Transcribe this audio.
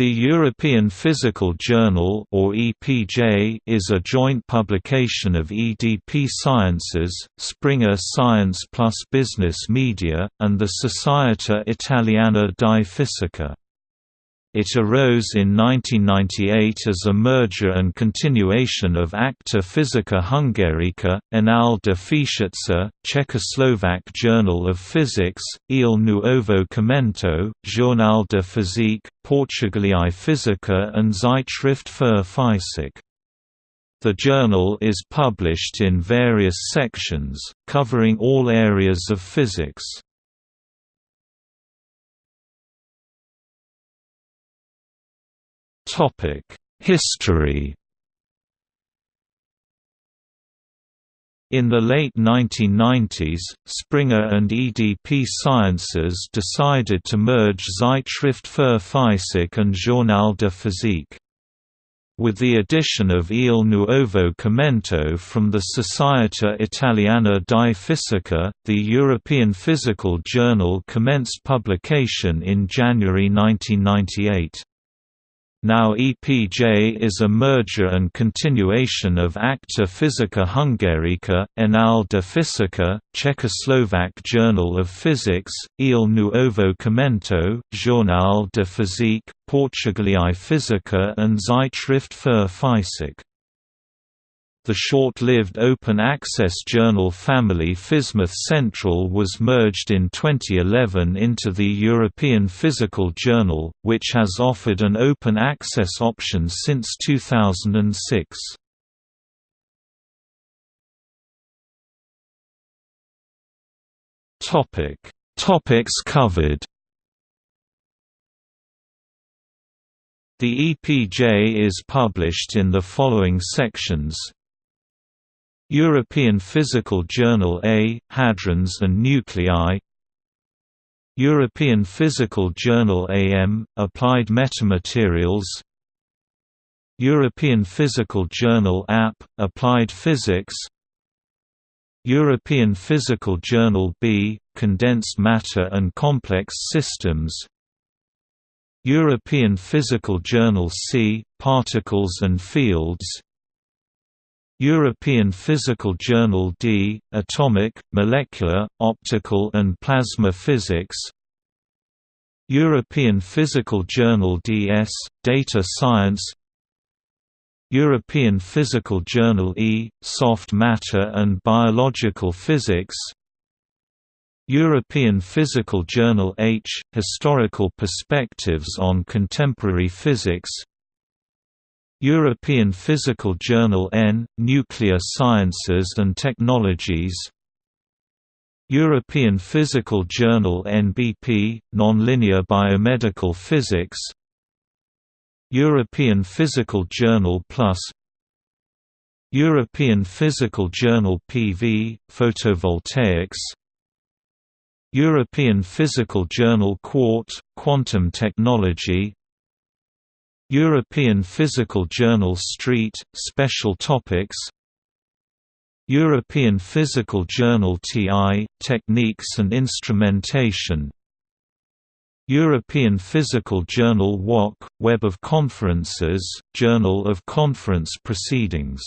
The European Physical Journal or EPJ is a joint publication of EDP Sciences, Springer Science Plus Business Media, and the Società Italiana di Fisica. It arose in 1998 as a merger and continuation of Acta Physica Hungarica, Anales de Física, Czechoslovak Journal of Physics, Il Nuovo Cimento, Journal de Physique, Portugaliae Physica and Zeitschrift für Physik. The journal is published in various sections, covering all areas of physics. History In the late 1990s, Springer and EDP Sciences decided to merge Zeitschrift für Physik and Journal de Physique. With the addition of Il Nuovo Cimento from the Società Italiana di Fisica, the European Physical Journal commenced publication in January 1998. Now EPJ is a merger and continuation of Acta Physica Hungarica, Anales de Física, Czechoslovak Journal of Physics, Il Nuovo Cimento, Journal de Physique, Portugaliae Physica and Zeitschrift für Physik. The short-lived open-access journal family PhysMath Central was merged in 2011 into the European Physical Journal, which has offered an open-access option since 2006. Topics covered The EPJ is published in the following sections European Physical Journal A, Hadrons and Nuclei. European Physical Journal AM, Applied Metamaterials. European Physical Journal AP, Applied Physics. European Physical Journal B, Condensed Matter and Complex Systems. European Physical Journal C, Particles and Fields European Physical Journal D, Atomic, Molecular, Optical and Plasma Physics. European Physical Journal DS, Data Science. European Physical Journal E, Soft Matter and Biological Physics. European Physical Journal H, Historical Perspectives on Contemporary Physics European Physical Journal N, Nuclear Sciences and Technologies. European Physical Journal NBP, Nonlinear Biomedical Physics. European Physical Journal Plus. European Physical Journal PV, Photovoltaics. European Physical Journal Quart, Quantum Technology European Physical Journal Street, Special Topics European Physical Journal TI, Techniques and Instrumentation European Physical Journal WOC, Web of Conferences, Journal of Conference Proceedings